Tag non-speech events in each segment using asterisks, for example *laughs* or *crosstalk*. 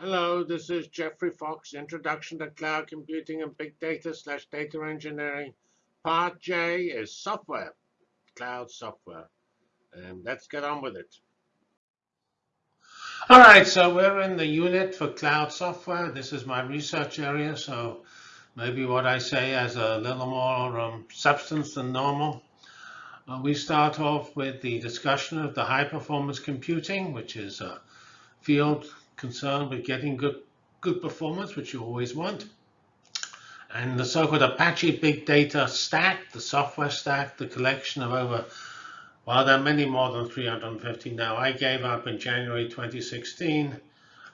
Hello, this is Geoffrey Fox, Introduction to Cloud Computing and Big Data slash Data Engineering. Part J is software, cloud software. And let's get on with it. All right, so we're in the unit for cloud software. This is my research area, so maybe what I say has a little more um, substance than normal. Uh, we start off with the discussion of the high performance computing, which is a field concerned with getting good, good performance, which you always want. And the so-called Apache Big Data Stack, the software stack, the collection of over, well, there are many more than 350 now. I gave up in January 2016,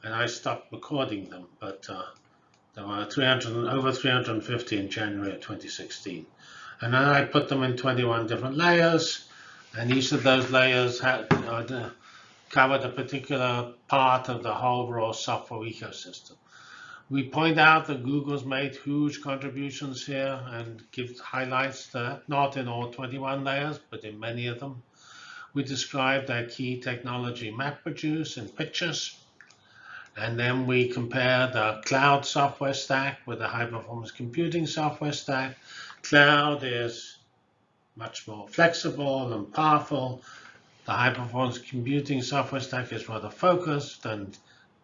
and I stopped recording them, but uh, there were 300, over 350 in January of 2016. And then I put them in 21 different layers, and each of those layers had uh, covered a particular part of the whole overall software ecosystem. We point out that Google's made huge contributions here and give highlights that not in all 21 layers, but in many of them. We describe their key technology MapReduce in pictures. And then we compare the cloud software stack with the high performance computing software stack. Cloud is much more flexible and powerful the high-performance computing software stack is rather focused and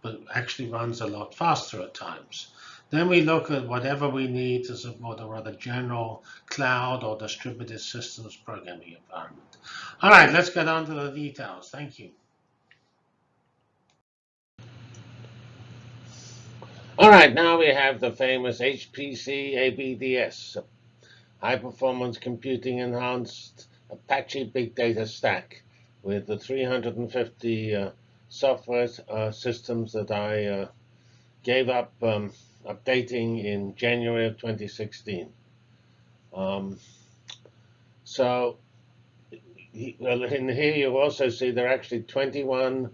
but actually runs a lot faster at times. Then we look at whatever we need to support a rather general cloud or distributed systems programming environment. All right, let's get on to the details. Thank you. All right, now we have the famous HPC ABDS, High Performance Computing Enhanced Apache Big Data Stack with the 350 uh, software uh, systems that I uh, gave up um, updating in January of 2016. Um, so in here you also see there are actually 21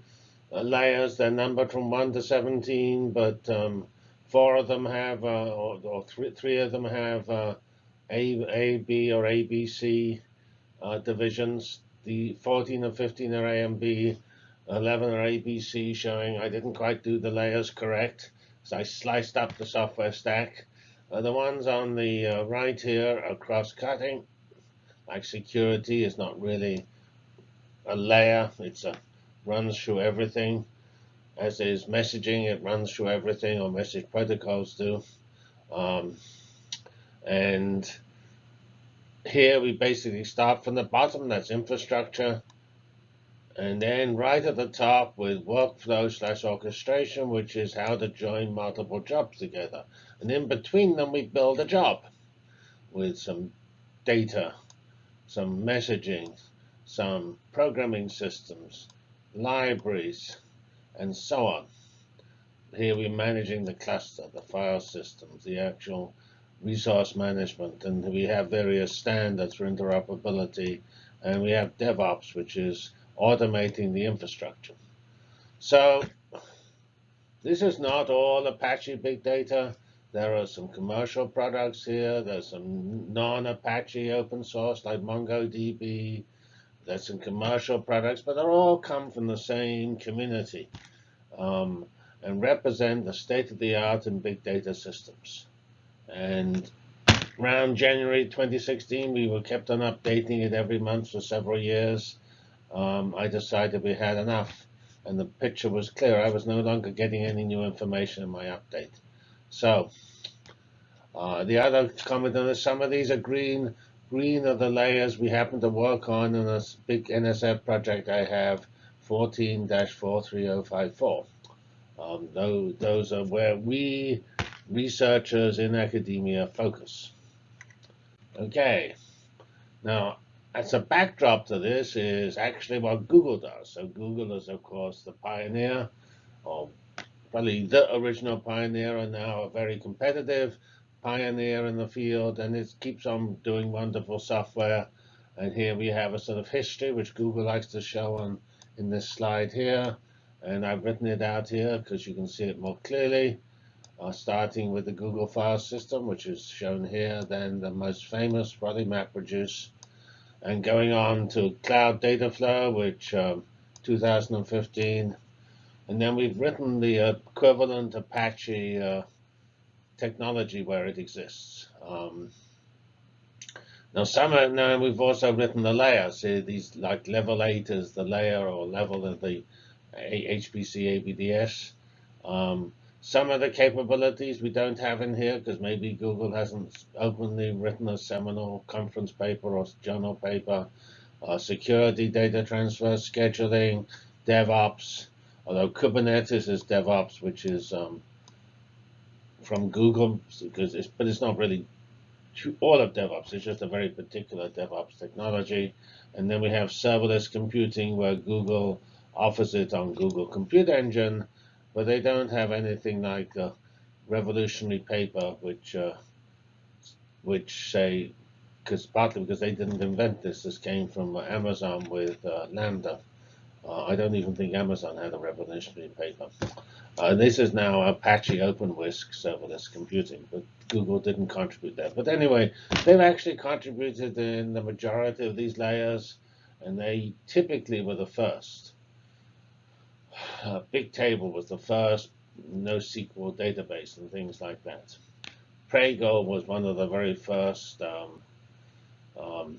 uh, layers. They're numbered from 1 to 17, but um, four of them have, uh, or, or three, three of them have uh, A, A, B, or ABC divisions the 14 and 15 are AMB, 11 are ABC, showing I didn't quite do the layers correct. So I sliced up the software stack. Uh, the ones on the uh, right here are cross-cutting. Like security is not really a layer. It's a runs through everything. As is messaging, it runs through everything, or message protocols do. Um, and here we basically start from the bottom, that's infrastructure. And then right at the top with workflow slash orchestration, which is how to join multiple jobs together. And in between them, we build a job with some data, some messaging, some programming systems, libraries, and so on. Here we're managing the cluster, the file systems, the actual resource management, and we have various standards for interoperability, and we have DevOps, which is automating the infrastructure. So this is not all Apache Big Data. There are some commercial products here. There's some non-Apache open source like MongoDB. There's some commercial products, but they all come from the same community um, and represent the state-of-the-art in big data systems. And around January 2016, we were kept on updating it every month for several years. Um, I decided we had enough, and the picture was clear. I was no longer getting any new information in my update. So uh, the other comment on this, some of these are green. Green are the layers we happen to work on in this big NSF project I have, 14-43054. Um, those, those are where we researchers in academia focus. Okay, now as a backdrop to this is actually what Google does. So Google is, of course, the pioneer, or probably the original pioneer, and now a very competitive pioneer in the field, and it keeps on doing wonderful software. And here we have a sort of history, which Google likes to show on in this slide here. And I've written it out here because you can see it more clearly uh, starting with the Google file system, which is shown here, then the most famous, probably MapReduce, and going on to Cloud Dataflow, which um, 2015 And then we've written the equivalent Apache uh, technology where it exists. Um, now, some are, now we've also written the layers. See, these like level eight is the layer or level of the HPC ABDS. Um, some of the capabilities we don't have in here because maybe Google hasn't openly written a seminal conference paper or journal paper. Uh, security, data transfer, scheduling, DevOps. Although Kubernetes is DevOps, which is um, from Google, because it's, but it's not really all of DevOps. It's just a very particular DevOps technology. And then we have serverless computing, where Google offers it on Google Compute Engine, but they don't have anything like revolutionary paper, which uh, which say, because partly because they didn't invent this. This came from Amazon with uh, Lambda. Uh, I don't even think Amazon had a revolutionary paper. Uh, this is now Apache OpenWhisk serverless computing, but Google didn't contribute that. But anyway, they've actually contributed in the majority of these layers, and they typically were the first. Uh, Bigtable was the first NoSQL database and things like that. Pregel was one of the very first um, um,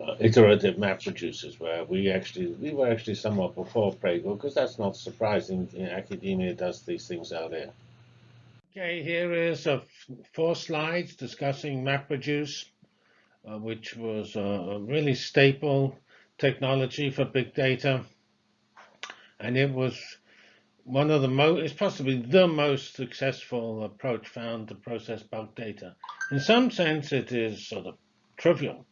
uh, iterative map producers, where we actually we were actually somewhat before Pregel, because that's not surprising. academia does these things out there. Okay, here is four slides discussing MapReduce, uh, which was a really staple technology for big data. And it was one of the most, it's possibly the most successful approach found to process bulk data. In some sense, it is sort of trivial,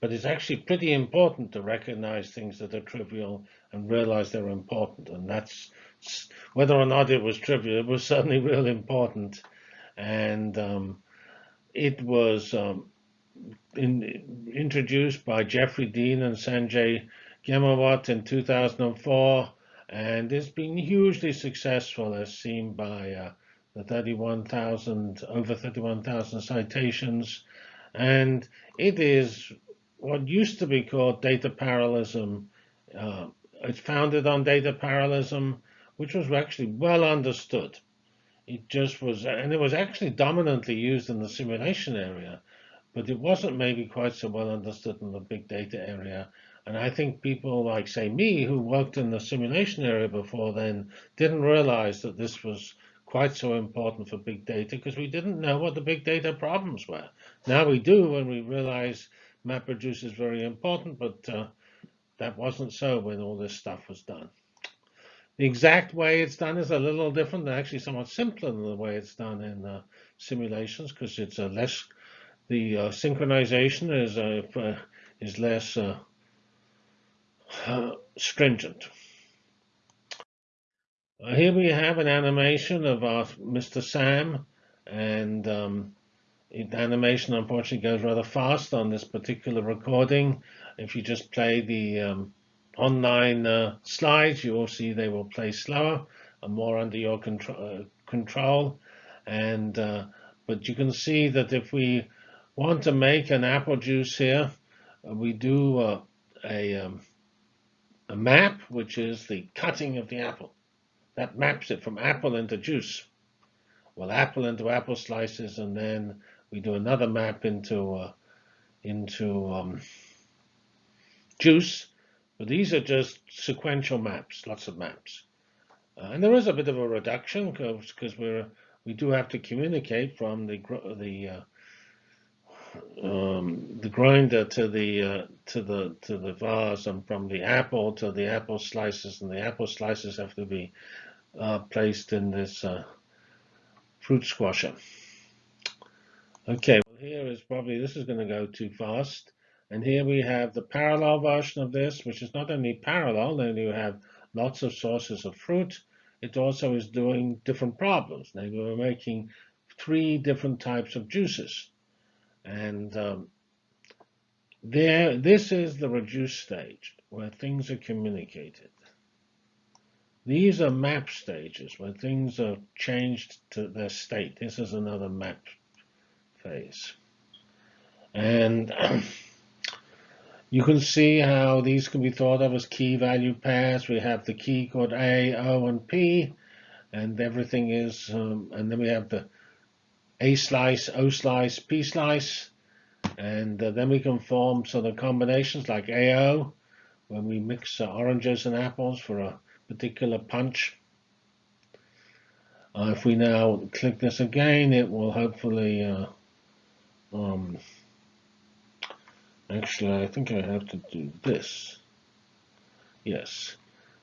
but it's actually pretty important to recognize things that are trivial and realize they're important. And that's whether or not it was trivial, it was certainly *laughs* really important. And um, it was um, in, introduced by Jeffrey Dean and Sanjay Ghemawat in 2004, and it's been hugely successful as seen by uh, the 31,000, over 31,000 citations. And it is what used to be called data parallelism. Uh, it's founded on data parallelism which was actually well understood. It just was, and it was actually dominantly used in the simulation area, but it wasn't maybe quite so well understood in the big data area. And I think people like, say, me, who worked in the simulation area before then, didn't realize that this was quite so important for big data because we didn't know what the big data problems were. Now we do when we realize MapReduce is very important, but uh, that wasn't so when all this stuff was done. The exact way it's done is a little different, actually somewhat simpler than the way it's done in uh, simulations, because it's a less the uh, synchronization is uh, is less uh, *sighs* stringent. Uh, here we have an animation of our Mr. Sam, and um, the animation unfortunately goes rather fast on this particular recording. If you just play the um, online uh, slides, you will see they will play slower and more under your uh, control. And uh, but you can see that if we want to make an apple juice here, uh, we do uh, a um, a map, which is the cutting of the apple. That maps it from apple into juice. Well, apple into apple slices, and then we do another map into uh, into um, juice, but these are just sequential maps, lots of maps. Uh, and there is a bit of a reduction because we're we do have to communicate from the the uh, um, the grinder to the uh, to the to the vase and from the apple to the apple slices and the apple slices have to be uh, placed in this uh, fruit squasher. Okay, well here is probably this is going to go too fast. And here we have the parallel version of this, which is not only parallel, then you have lots of sources of fruit. It also is doing different problems. Now we're making three different types of juices. And um, there, this is the reduced stage where things are communicated. These are map stages where things are changed to their state. This is another map phase. And *clears throat* You can see how these can be thought of as key value pairs. We have the key called A, O, and P, and everything is, um, and then we have the A slice, O slice, P slice, and uh, then we can form sort of combinations like AO, when we mix uh, oranges and apples for a particular punch. Uh, if we now click this again, it will hopefully, uh, um, actually I think I have to do this. Yes.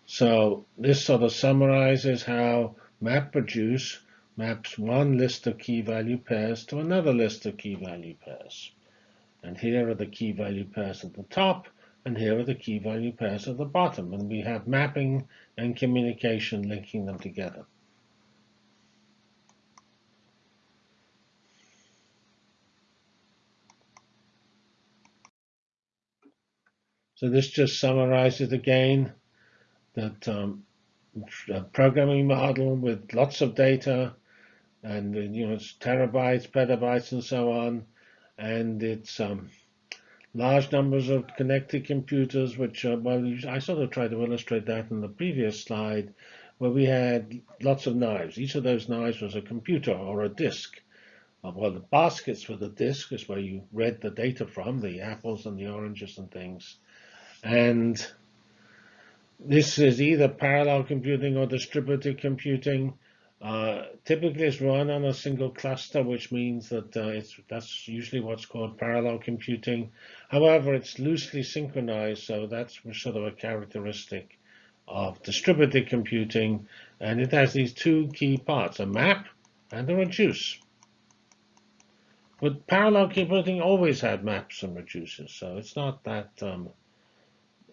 So this sort of summarizes how MapReduce maps one list of key value pairs to another list of key value pairs. And here are the key value pairs at the top, and here are the key value pairs at the bottom. And we have mapping and communication linking them together. So this just summarizes again that um, programming model with lots of data and you know it's terabytes, petabytes, and so on, and it's um, large numbers of connected computers, which well, I sort of tried to illustrate that in the previous slide, where we had lots of knives. Each of those knives was a computer or a disk. Uh, well, the baskets were the disk, is where you read the data from, the apples and the oranges and things. And this is either parallel computing or distributed computing. Uh, typically, it's run on a single cluster, which means that uh, it's that's usually what's called parallel computing. However, it's loosely synchronized, so that's sort of a characteristic of distributed computing, and it has these two key parts: a map and a reduce. But parallel computing always had maps and reduces, so it's not that um,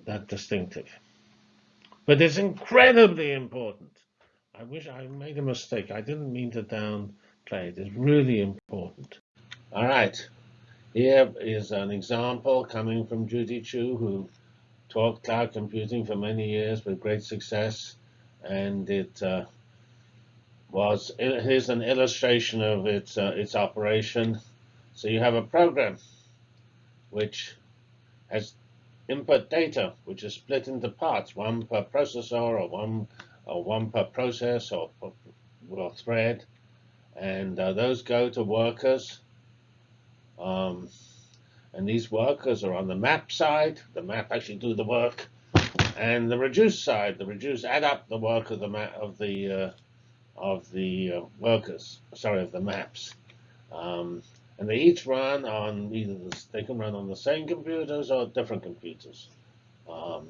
that distinctive. But it's incredibly important. I wish I made a mistake. I didn't mean to downplay it. It's really important. All right. Here is an example coming from Judy Qiu, who taught cloud computing for many years with great success. And it uh, was, here's an illustration of its, uh, its operation. So you have a program which has input data, which is split into parts, one per processor or one or one per process or, or thread, and uh, those go to workers. Um, and these workers are on the map side. The map actually do the work, and the reduce side. The reduce add up the work of the map of the uh, of the uh, workers. Sorry, of the maps. Um, and they each run on either the, they can run on the same computers or different computers. Um,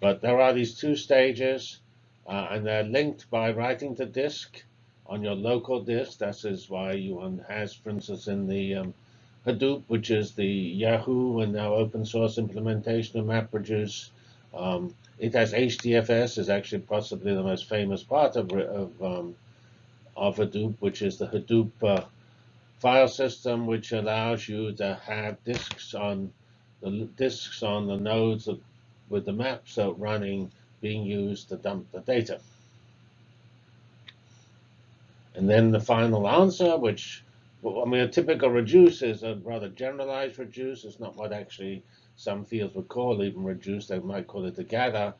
but there are these two stages, uh, and they're linked by writing to disk on your local disk. That is why you has, for instance, in the um, Hadoop, which is the Yahoo and now open source implementation of MapReduce. Um, it has HDFS, is actually possibly the most famous part of, of, um, of Hadoop, which is the Hadoop uh, file system which allows you to have disks on the disks on the nodes of, with the maps running being used to dump the data. And then the final answer, which I mean, a typical reduce is a rather generalized reduce. It's not what actually some fields would call even reduce. They might call it a gather.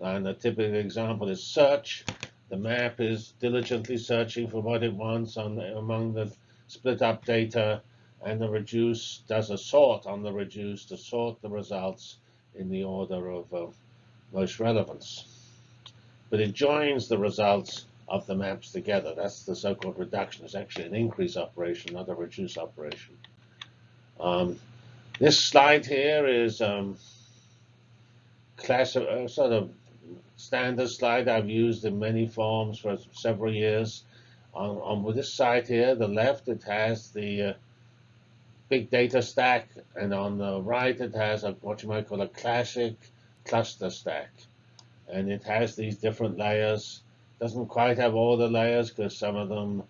And a typical example is search. The map is diligently searching for what it wants on the, among the split up data, and the reduce does a sort on the reduce to sort the results in the order of uh, most relevance. But it joins the results of the maps together. That's the so-called reduction. It's actually an increase operation, not a reduce operation. Um, this slide here is um, class uh, sort of standard slide I've used in many forms for several years on, on this side here, the left, it has the uh, big data stack, and on the right, it has a, what you might call a classic cluster stack. And it has these different layers. Doesn't quite have all the layers because some of them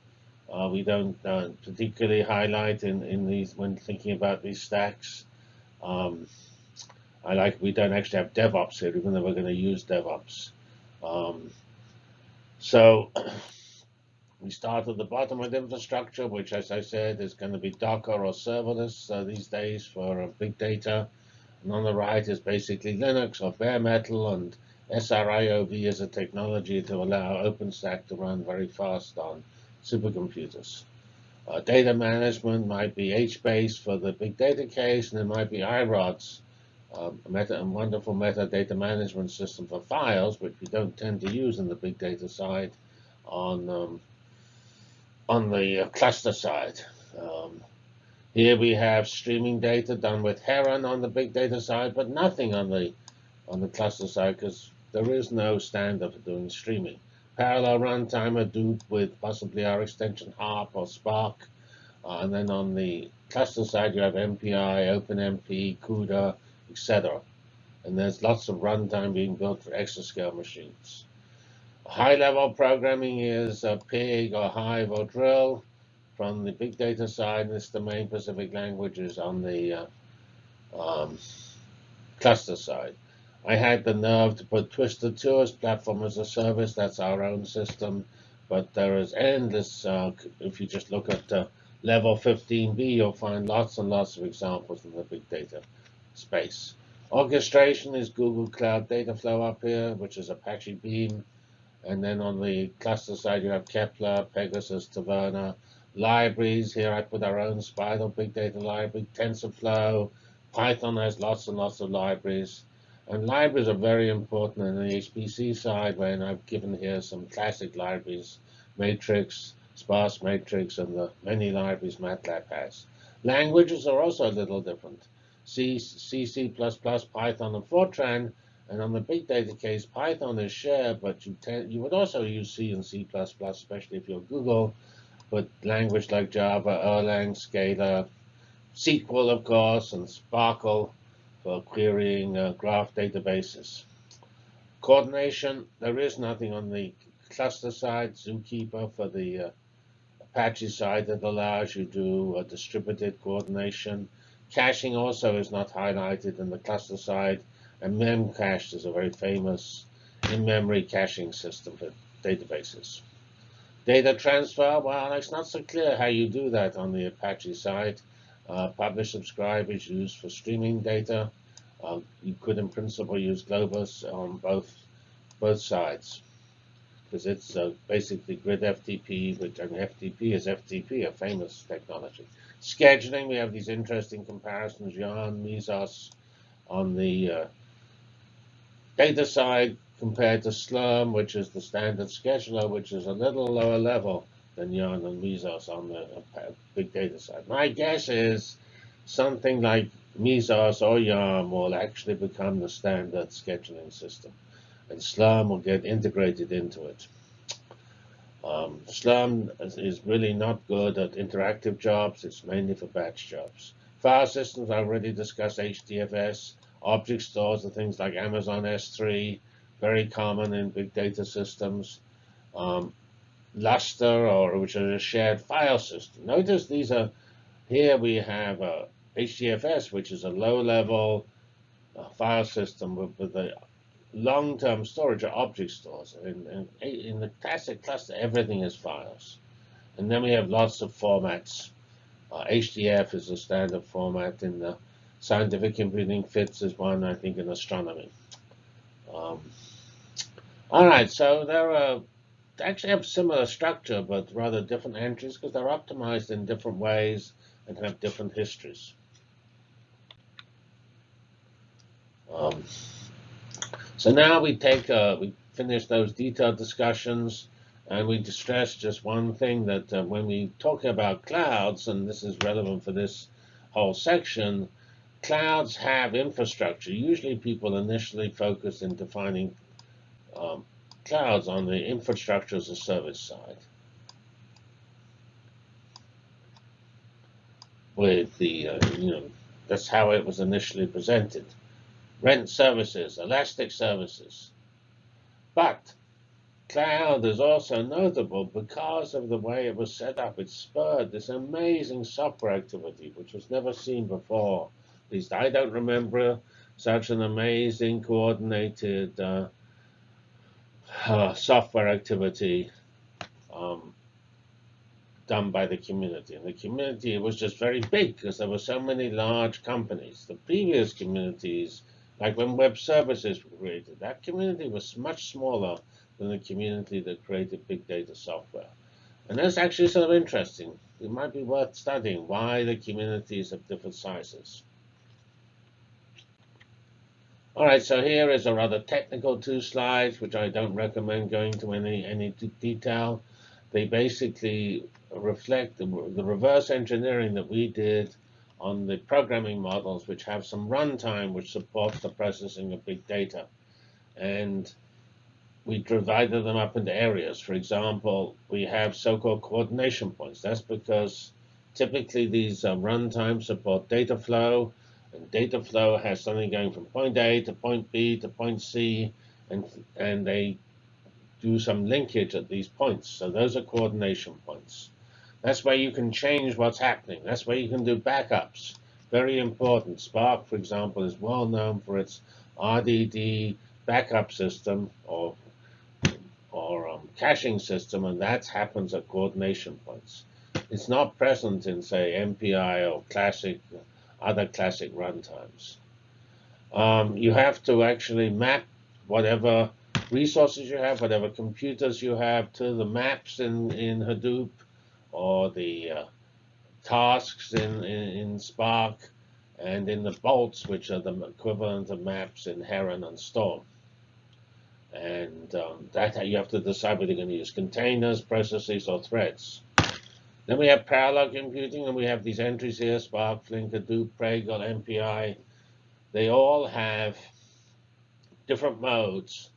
uh, we don't uh, particularly highlight in, in these when thinking about these stacks. Um, I like we don't actually have DevOps here, even though we're going to use DevOps. Um, so *clears throat* We start at the bottom with infrastructure, which, as I said, is going to be Docker or serverless uh, these days for uh, big data. And on the right is basically Linux or bare metal, and SRIOV is a technology to allow OpenStack to run very fast on supercomputers. Uh, data management might be HBase for the big data case, and it might be iRODS, um, a, meta, a wonderful metadata management system for files, which we don't tend to use in the big data side on um, on the uh, cluster side. Um, here we have streaming data done with Heron on the big data side, but nothing on the on the cluster side because there is no standard for doing streaming. Parallel runtime Hadoop with possibly our extension Harp or Spark. Uh, and then on the cluster side, you have MPI, OpenMP, CUDA, etc. And there's lots of runtime being built for exascale machines. High-level programming is uh, Pig or Hive or Drill. From the big data side, it's the main Pacific languages on the uh, um, cluster side. I had the nerve to put Twister2 as platform as a service. That's our own system. But there is endless, uh, if you just look at uh, level 15b, you'll find lots and lots of examples in the big data space. Orchestration is Google Cloud Dataflow up here, which is Apache Beam. And then on the cluster side, you have Kepler, Pegasus, Taverna. Libraries, here I put our own SPIDAL Big Data Library, TensorFlow. Python has lots and lots of libraries. And libraries are very important in the HPC side, when I've given here some classic libraries, Matrix, Sparse Matrix, and the many libraries MATLAB has. Languages are also a little different. C, C, C++, Python, and Fortran. And on the big data case, Python is shared, but you, you would also use C and C++, especially if you're Google. But language like Java, Erlang, Scala, SQL, of course, and SPARQL for querying uh, graph databases. Coordination, there is nothing on the cluster side, Zookeeper for the uh, Apache side that allows you to do uh, distributed coordination. Caching also is not highlighted in the cluster side, and Memcache is a very famous in-memory caching system for databases. Data transfer, well, it's not so clear how you do that on the Apache side. Uh, publish subscribe is used for streaming data. Uh, you could, in principle, use Globus on both both sides because it's uh, basically grid FTP, which and FTP is FTP, a famous technology. Scheduling, we have these interesting comparisons, Yarn, Mesos on the uh, data side compared to Slurm, which is the standard scheduler, which is a little lower level than Yarn and Mesos on the uh, big data side. My guess is something like Mesos or Yarn will actually become the standard scheduling system, and Slurm will get integrated into it. Um, Slurm is really not good at interactive jobs. It's mainly for batch jobs. File systems, I already discussed HDFS. Object stores are things like Amazon S3, very common in big data systems. Um, Lustre, or which is a shared file system. Notice these are, here we have a HDFS, which is a low-level uh, file system with, with a long-term storage of object stores. In, in, in, the classic cluster, everything is files. And then we have lots of formats. Uh, HDF is a standard format in the scientific computing. FITS is one, I think, in astronomy. Um, all right, so there are they actually have similar structure, but rather different entries because they're optimized in different ways and have different histories. Um, so now we take, uh, we finish those detailed discussions, and we stress just one thing that uh, when we talk about clouds, and this is relevant for this whole section, clouds have infrastructure. Usually people initially focus in defining um, clouds on the infrastructure as a service side. With the, uh, you know, that's how it was initially presented rent services, elastic services. But cloud is also notable because of the way it was set up. It spurred this amazing software activity, which was never seen before. At least I don't remember such an amazing coordinated uh, software activity um, done by the community. And the community it was just very big because there were so many large companies. The previous communities, like when web services were created, that community was much smaller than the community that created big data software. And that's actually sort of interesting. It might be worth studying why the communities have different sizes. All right, so here is a rather technical two slides, which I don't recommend going to any any detail. They basically reflect the, the reverse engineering that we did on the programming models, which have some runtime which supports the processing of big data. And we divided them up into areas. For example, we have so-called coordination points. That's because typically these uh, runtime support data flow, and data flow has something going from point A to point B to point C, and, and they do some linkage at these points. So those are coordination points. That's where you can change what's happening. That's where you can do backups. Very important. Spark, for example, is well known for its RDD backup system or or um, caching system, and that happens at coordination points. It's not present in, say, MPI or classic, other classic runtimes. Um, you have to actually map whatever resources you have, whatever computers you have, to the maps in, in Hadoop or the uh, tasks in, in, in, Spark and in the bolts, which are the equivalent of maps in Heron and Storm. And um, that you have to decide whether you're going to use containers, processes, or threads. Then we have parallel computing, and we have these entries here, Spark, Flink, Hadoop, Pregel, MPI. They all have different modes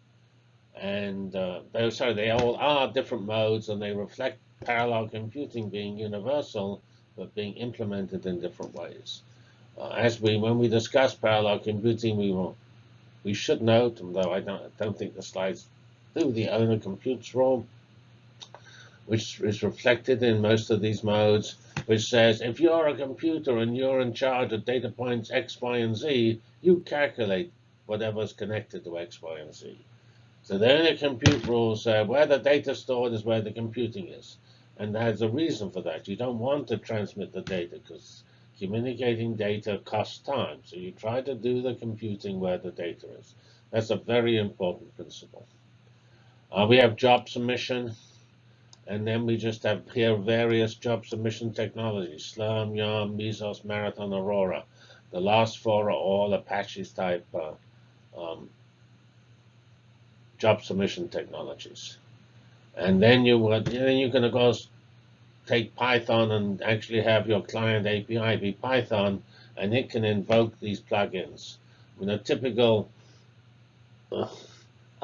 and uh, they, sorry, they all are different modes, and they reflect parallel computing being universal, but being implemented in different ways. Uh, as we, when we discuss parallel computing, we will, we should note, although I don't, I don't think the slides do, the owner computes rule, which is reflected in most of these modes, which says if you're a computer and you're in charge of data points X, Y, and Z, you calculate whatever's connected to X, Y, and Z. So the only compute rules say where the data stored is where the computing is. And there's a reason for that. You don't want to transmit the data because communicating data costs time. So you try to do the computing where the data is. That's a very important principle. Uh, we have job submission. And then we just have here various job submission technologies, Slurm, Yarn, Mesos, Marathon, Aurora. The last four are all Apache's type uh, um, job submission technologies. And then you would then you can of course take Python and actually have your client API be Python, and it can invoke these plugins. I mean, a typical uh,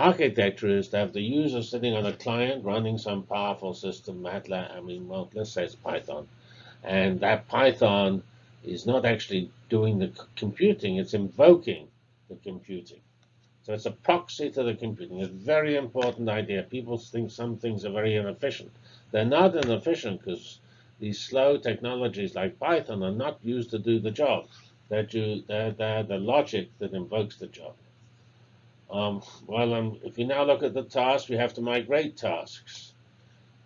architecture is to have the user sitting on a client running some powerful system, MATLAB, I mean, well, let's say it's Python. And that Python is not actually doing the computing, it's invoking the computing. So it's a proxy to the computing. It's a very important idea. People think some things are very inefficient. They're not inefficient because these slow technologies like Python are not used to do the job. They're, due, they're, they're the logic that invokes the job. Um, well, um, if you now look at the tasks, we have to migrate tasks.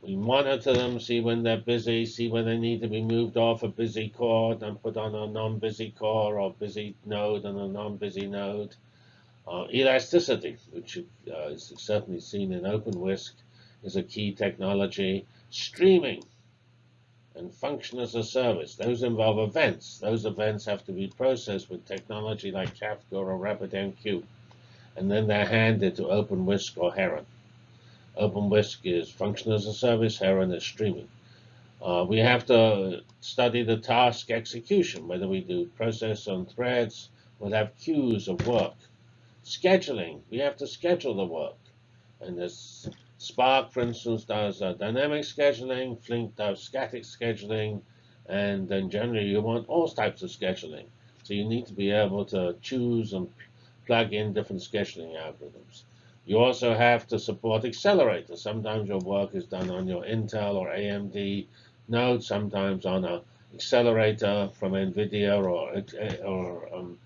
We monitor them, see when they're busy, see when they need to be moved off a busy core and put on a non-busy core or busy node and a non-busy node. Uh, elasticity, which uh, is certainly seen in OpenWhisk, is a key technology. Streaming and function as a service, those involve events. Those events have to be processed with technology like Kafka or RabbitMQ, and then they're handed to OpenWhisk or Heron. OpenWhisk is function as a service, Heron is streaming. Uh, we have to study the task execution, whether we do process on threads, we'll have queues of work. Scheduling, we have to schedule the work. And this Spark, for instance, does uh, dynamic scheduling, Flink does static scheduling, and then generally you want all types of scheduling. So you need to be able to choose and plug in different scheduling algorithms. You also have to support accelerators. Sometimes your work is done on your Intel or AMD node, sometimes on an accelerator from NVIDIA or, or um,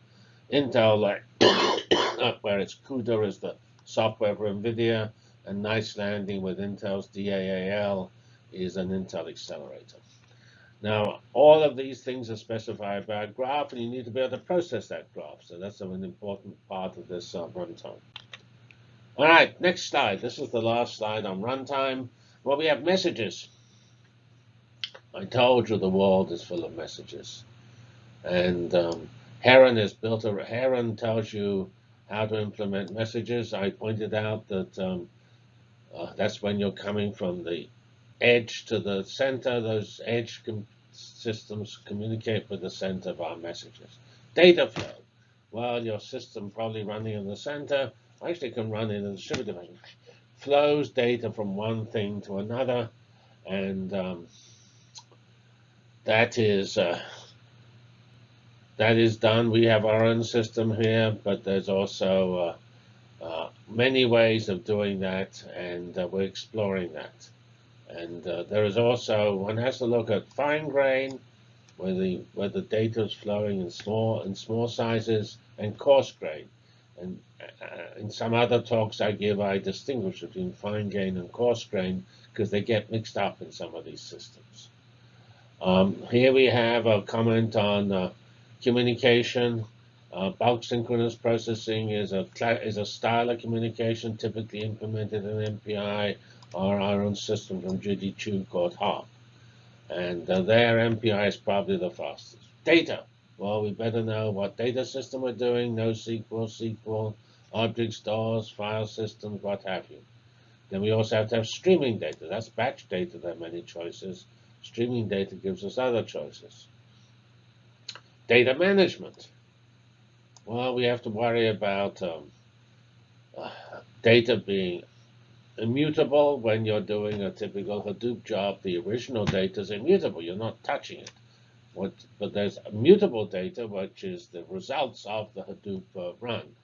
Intel, like *coughs* where it's CUDA is the software for NVIDIA, and Knights Landing with Intel's DAAL is an Intel accelerator. Now, all of these things are specified by a graph, and you need to be able to process that graph. So that's an important part of this uh, runtime. All right, next slide. This is the last slide on runtime. Well, we have messages. I told you the world is full of messages. And um, Heron has built a, Heron tells you how to implement messages. I pointed out that um, uh, that's when you're coming from the edge to the center. Those edge com systems communicate with the center of our messages. Data flow. Well, your system probably running in the center actually can run in a distributed fashion. Flows data from one thing to another, and um, that is uh, that is done. We have our own system here, but there's also uh, uh, many ways of doing that, and uh, we're exploring that. And uh, there is also, one has to look at fine grain, where the, where the data is flowing in small, in small sizes, and coarse grain. And uh, in some other talks I give, I distinguish between fine grain and coarse grain because they get mixed up in some of these systems. Um, here we have a comment on uh, communication. Uh, bulk synchronous processing is a is a style of communication typically implemented in MPI our own system from Judy Qiu called HARP. And uh, there, MPI is probably the fastest. Data. Well, we better know what data system we're doing, NoSQL, SQL, object stores, file systems, what have you. Then we also have to have streaming data. That's batch data, there are many choices. Streaming data gives us other choices. Data management. Well, we have to worry about um, uh, data being immutable when you're doing a typical Hadoop job. The original data is immutable. You're not touching it. What, but there's mutable data, which is the results of the Hadoop uh, run.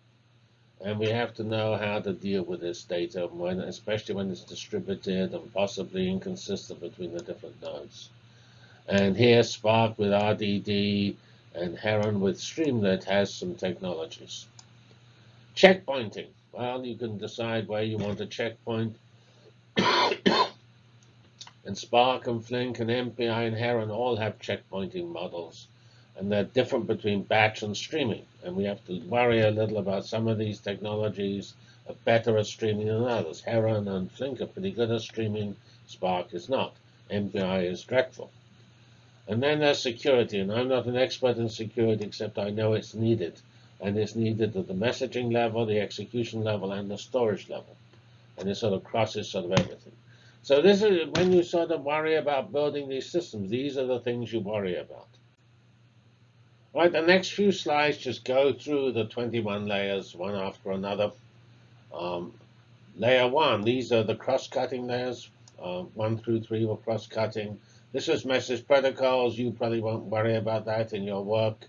And we have to know how to deal with this data, when, especially when it's distributed and possibly inconsistent between the different nodes. And here, Spark with RDD and Heron with Streamlet has some technologies. Checkpointing. Well, you can decide where you want a checkpoint. *coughs* and Spark and Flink and MPI and Heron all have checkpointing models. And they're different between batch and streaming. And we have to worry a little about some of these technologies are better at streaming than others. Heron and Flink are pretty good at streaming. Spark is not. MPI is dreadful. And then there's security, and I'm not an expert in security, except I know it's needed. And it's needed at the messaging level, the execution level, and the storage level. And it sort of crosses sort of everything. So this is when you sort of worry about building these systems, these are the things you worry about. Right, the next few slides just go through the 21 layers one after another. Um, layer one, these are the cross-cutting layers. Uh, one through three were cross-cutting. This is message protocols. You probably won't worry about that in your work.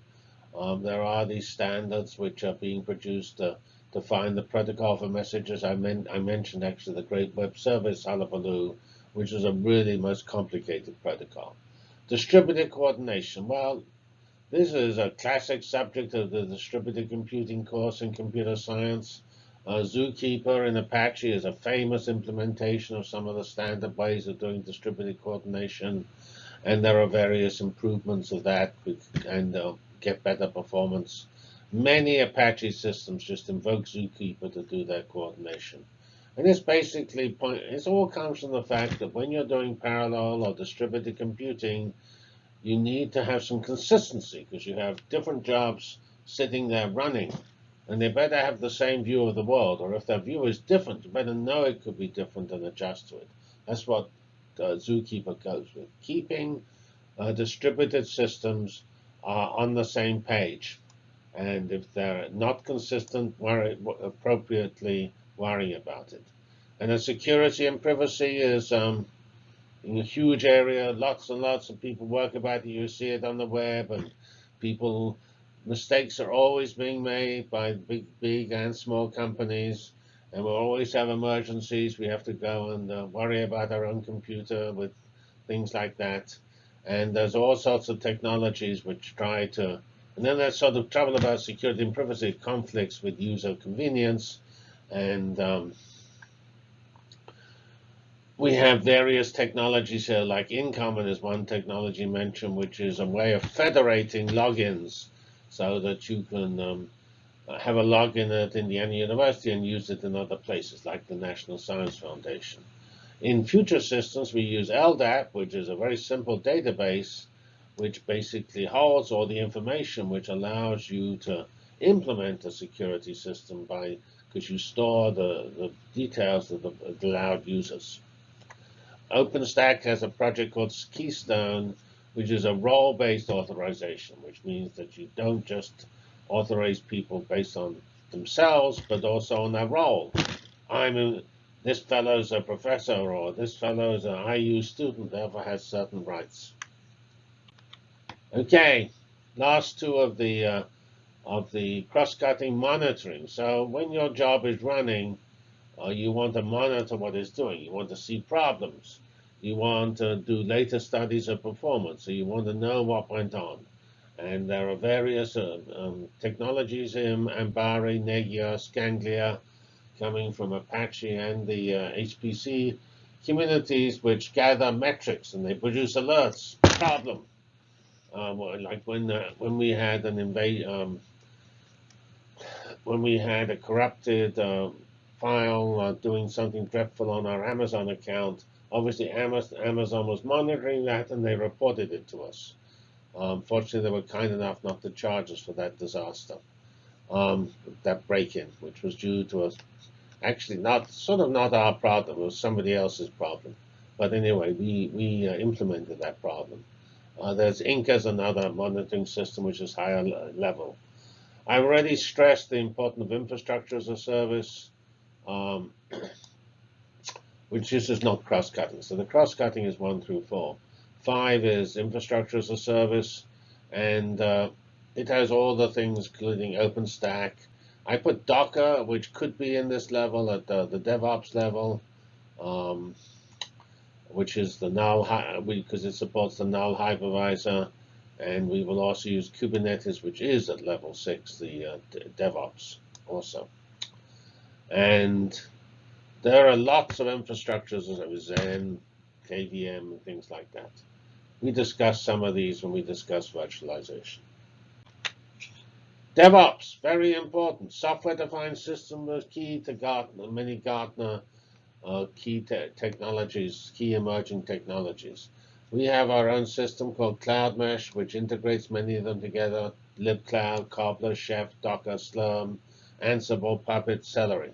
Um, there are these standards which are being produced to define the protocol for messages. I, men I mentioned actually the Great Web Service Hullabaloo, which is a really most complicated protocol. Distributed coordination. Well, this is a classic subject of the distributed computing course in computer science. Uh, Zookeeper in Apache is a famous implementation of some of the standard ways of doing distributed coordination. And there are various improvements of that and uh, get better performance. Many Apache systems just invoke Zookeeper to do their coordination. And this basically point, all comes from the fact that when you're doing parallel or distributed computing, you need to have some consistency because you have different jobs sitting there running and they better have the same view of the world. Or if their view is different, you better know it could be different and adjust to it. That's what uh, Zookeeper goes with. Keeping uh, distributed systems uh, on the same page. And if they're not consistent, worry, appropriately worry about it. And the security and privacy is um, in a huge area. Lots and lots of people work about it. You see it on the web, and people mistakes are always being made by big, big and small companies, and we'll always have emergencies. We have to go and uh, worry about our own computer with things like that. And there's all sorts of technologies which try to, and then there's sort of trouble about security and privacy conflicts with user convenience, and um, we have various technologies here, like InCommon is one technology mentioned, which is a way of federating logins so that you can um, have a login at Indiana University and use it in other places, like the National Science Foundation. In future systems, we use LDAP, which is a very simple database, which basically holds all the information, which allows you to implement a security system by because you store the, the details of the allowed users. OpenStack has a project called Keystone, which is a role-based authorization, which means that you don't just authorize people based on themselves, but also on their role. I'm this fellow's a professor, or this fellow's an IU student, therefore has certain rights. Okay, last two of the uh, of the cross-cutting monitoring. So when your job is running, uh, you want to monitor what it's doing. You want to see problems. You want to do later studies of performance. So you want to know what went on. And there are various uh, um, technologies in Ambari, Nagios, Ganglia, coming from Apache and the uh, HPC communities, which gather metrics and they produce alerts. Problem. Uh, like when uh, when we had an invade, um, when we had a corrupted uh, file doing something dreadful on our Amazon account, obviously Amazon was monitoring that and they reported it to us. Um, fortunately, they were kind enough not to charge us for that disaster, um, that break-in, which was due to us. Actually, not sort of not our problem; it was somebody else's problem. But anyway, we we uh, implemented that problem. Uh, there's Inca another monitoring system, which is higher level. I've already stressed the importance of infrastructure as a service, um, *clears throat* which is just not cross-cutting. So the cross-cutting is one through four. Five is infrastructure as a service, and uh, it has all the things, including OpenStack. I put Docker, which could be in this level at the, the DevOps level, um, which is the null, because it supports the null hypervisor. And we will also use Kubernetes, which is at level six, the uh, DevOps also. And there are lots of infrastructures, as Xen, KVM, and things like that. We discussed some of these when we discussed virtualization. DevOps, very important. Software-defined system is key to Gartner, many Gartner uh, key te technologies, key emerging technologies. We have our own system called Cloudmesh, which integrates many of them together. libcloud, Cobbler, Chef, Docker, Slurm, Ansible, Puppet, Celery.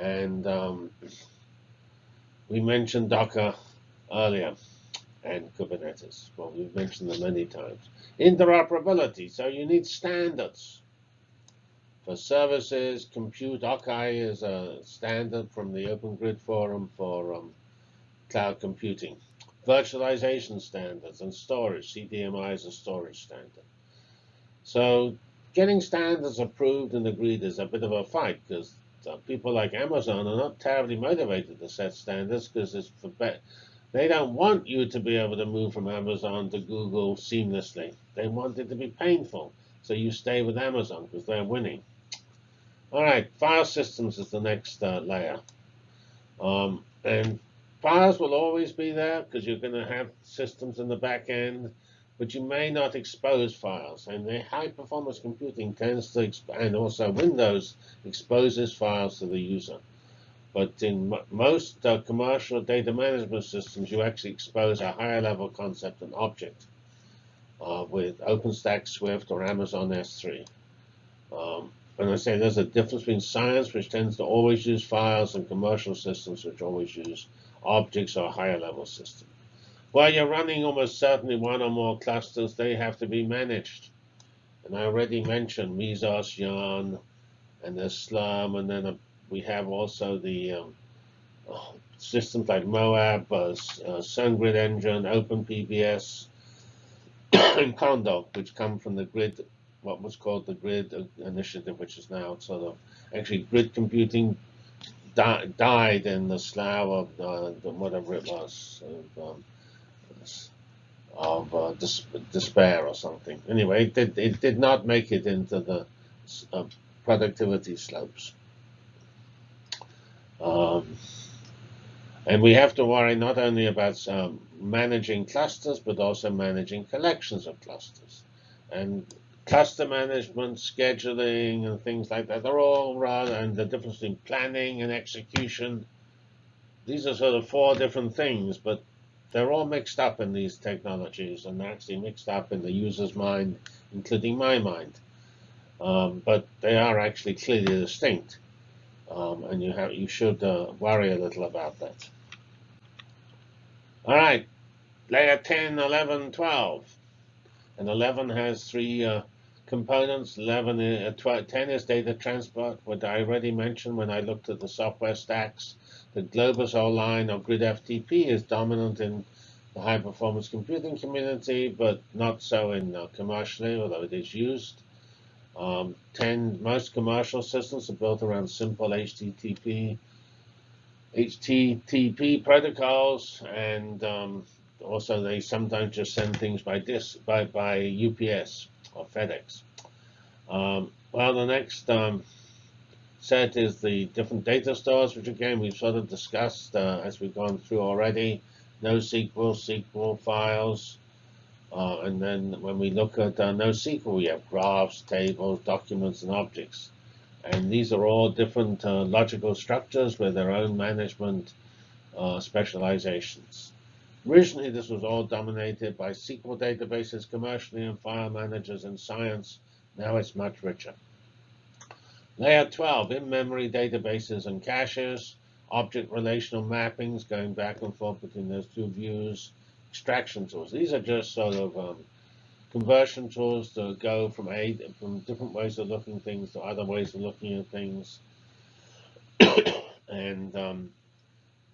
And um, we mentioned Docker earlier and Kubernetes. Well, we've mentioned them many times. Interoperability. So you need standards. For services, compute, OCCI is a standard from the Open Grid Forum for um, cloud computing virtualization standards and storage. CDMI is a storage standard. So getting standards approved and agreed is a bit of a fight because people like Amazon are not terribly motivated to set standards because it's for they don't want you to be able to move from Amazon to Google seamlessly. They want it to be painful. So you stay with Amazon because they're winning. All right, file systems is the next uh, layer. Um, and Files will always be there because you're going to have systems in the back end, but you may not expose files. And the high performance computing tends to, and also Windows exposes files to the user. But in most uh, commercial data management systems, you actually expose a higher level concept, an object, uh, with OpenStack, Swift, or Amazon S3. Um, and I say there's a difference between science, which tends to always use files, and commercial systems, which always use objects or higher level system. While you're running almost certainly one or more clusters, they have to be managed. And I already mentioned Mesos, Yarn, and the Slurm, and then uh, we have also the um, systems like Moab, uh, uh, SunGrid Engine, OpenPBS, *coughs* and Condor, which come from the grid, what was called the grid initiative, which is now sort of actually grid computing di died in the slough of uh, whatever it was of, um, of uh, dis despair or something. Anyway, it did, it did not make it into the uh, productivity slopes. Um, And we have to worry not only about um, managing clusters, but also managing collections of clusters. And cluster management, scheduling, and things like that, they're all rather, and the difference between planning and execution. These are sort of four different things, but they're all mixed up in these technologies and actually mixed up in the user's mind, including my mind. Um, but they are actually clearly distinct. Um, and you have you should uh, worry a little about that. All right, layer 10, 11, 12. And 11 has three uh, components. 11, uh, 12, 10 is data transport, what I already mentioned when I looked at the software stacks. The Globus line or GridFTP is dominant in the high performance computing community, but not so in uh, commercially, although it is used. Um, 10, most commercial systems are built around simple HTTP, HTTP protocols, and um, also they sometimes just send things by this by by UPS or FedEx. Um, well, the next um, set is the different data stores, which again we've sort of discussed uh, as we've gone through already. NoSQL, SQL files, uh, and then when we look at uh, NoSQL, we have graphs, tables, documents, and objects. And these are all different uh, logical structures with their own management uh, specializations. Originally, this was all dominated by SQL databases commercially and file managers in science. Now it's much richer. Layer 12, in-memory databases and caches, object relational mappings going back and forth between those two views, extraction tools. These are just sort of um, conversion tools to go from a from different ways of looking things to other ways of looking at things. *coughs* and um,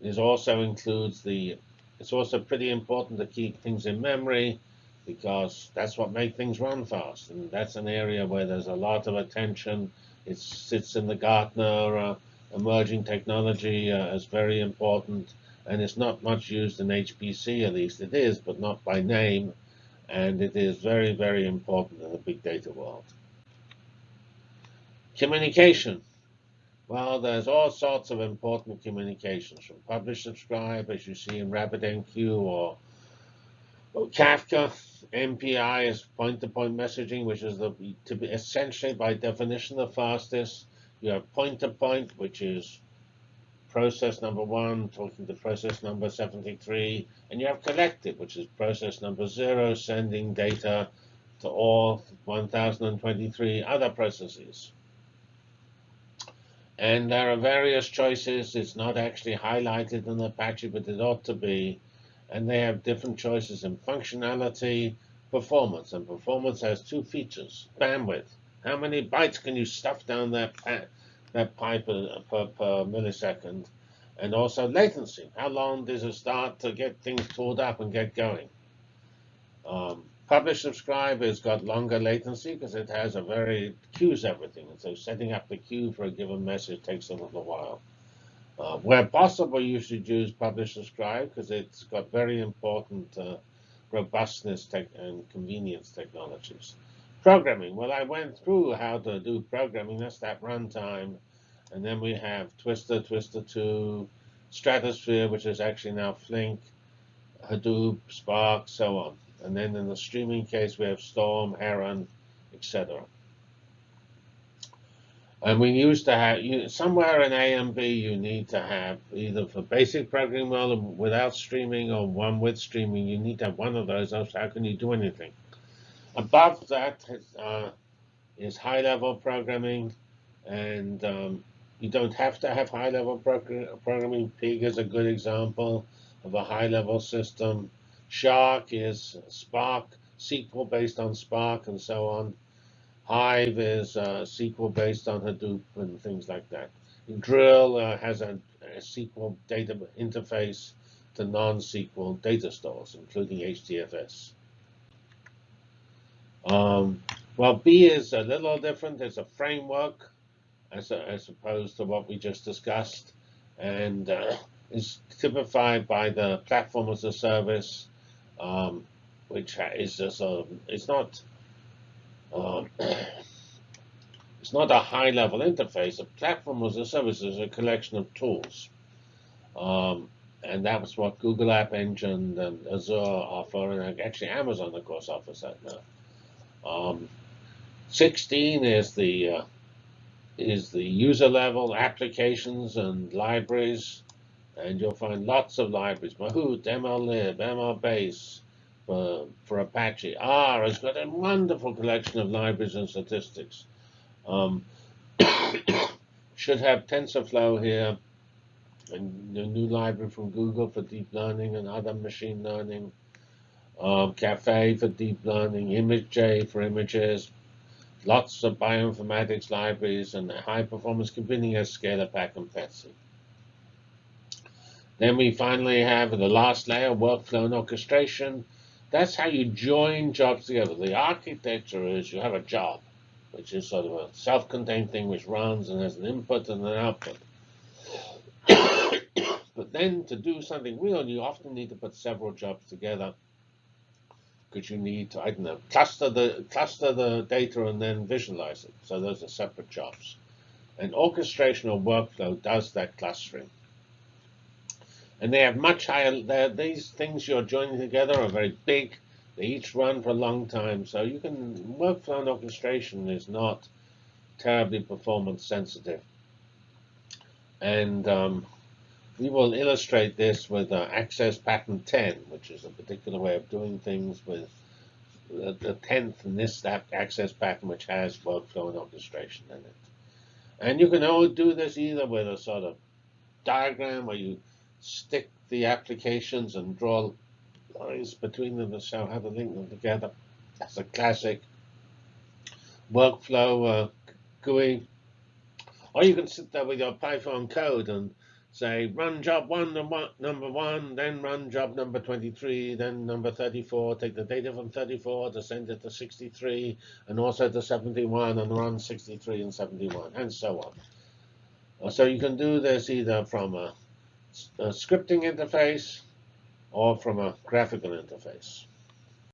it also includes the. It's also pretty important to keep things in memory because that's what makes things run fast, and that's an area where there's a lot of attention. It sits in the Gartner uh, emerging technology uh, as very important and it's not much used in HPC, at least it is, but not by name, and it is very, very important in the big data world. Communication. Well, there's all sorts of important communications, from publish, subscribe, as you see in RabbitMQ or, Kafka. MPI is point-to-point -point messaging, which is the to be essentially by definition the fastest. You have point-to-point, -point, which is process number one talking to process number 73, and you have collective, which is process number zero sending data to all 1023 other processes. And there are various choices. It's not actually highlighted in the Apache, but it ought to be. And they have different choices in functionality, performance. And performance has two features. Bandwidth. How many bytes can you stuff down that that pipe per, per, per, millisecond, and also latency. How long does it start to get things pulled up and get going? Um, publish subscribe has got longer latency because it has a very queues everything, and so setting up the queue for a given message takes a little while. Uh, where possible, you should use publish subscribe because it's got very important uh, robustness and convenience technologies. Programming. Well, I went through how to do programming. That's that runtime. And then we have Twister, Twister 2, Stratosphere, which is actually now Flink, Hadoop, Spark, so on. And then in the streaming case, we have Storm, Heron, etc. And we used to have, you, somewhere in A and B, you need to have either for basic programming model without streaming or one with streaming, you need to have one of those, else how can you do anything? Above that uh, is high-level programming, and um, you don't have to have high-level programming. Pig is a good example of a high-level system. Shark is Spark, SQL based on Spark, and so on. Hive is uh, SQL based on Hadoop and things like that. Drill uh, has a, a, SQL data interface to non-SQL data stores, including HDFS. Um, well, B is a little different. It's a framework as, as opposed to what we just discussed, and uh, is typified by the platform as a service, um, which is just a, it's not um, *coughs* it's not a high-level interface. A platform as a service is a collection of tools. Um, and that was what Google App Engine and Azure offer, and actually Amazon, of course, offers that now. Um, 16 is the uh, is the user level applications and libraries, and you'll find lots of libraries: Mahout, MLlib, MLBase for for Apache. R has got a wonderful collection of libraries and statistics. Um, *coughs* should have TensorFlow here and a new library from Google for deep learning and other machine learning, um, Caffe for deep learning, ImageJ for images, lots of bioinformatics libraries, and high performance computing as ScaLAPACK and PETSc. Then we finally have the last layer, workflow and orchestration. That's how you join jobs together. The architecture is you have a job, which is sort of a self-contained thing which runs and has an input and an output. *coughs* But then to do something real, you often need to put several jobs together because you need to, I don't know, cluster the cluster the data and then visualize it. So those are separate jobs. And orchestration or workflow does that clustering. And they have much higher, these things you're joining together are very big. They each run for a long time. So you can, workflow and orchestration is not terribly performance sensitive. And um, we will illustrate this with uh, Access Pattern 10, which is a particular way of doing things with the, the 10th in this access pattern, which has workflow and orchestration in it. And you can all do this either with a sort of diagram where you stick the applications and draw lines between them to show how to link them together. That's a classic workflow uh, GUI. Or you can sit there with your Python code and say run job one number one, then run job number 23, then number 34, take the data from 34 to send it to 63, and also to 71, and run 63 and 71, and so on. Uh, so you can do this either from a, a scripting interface or from a graphical interface.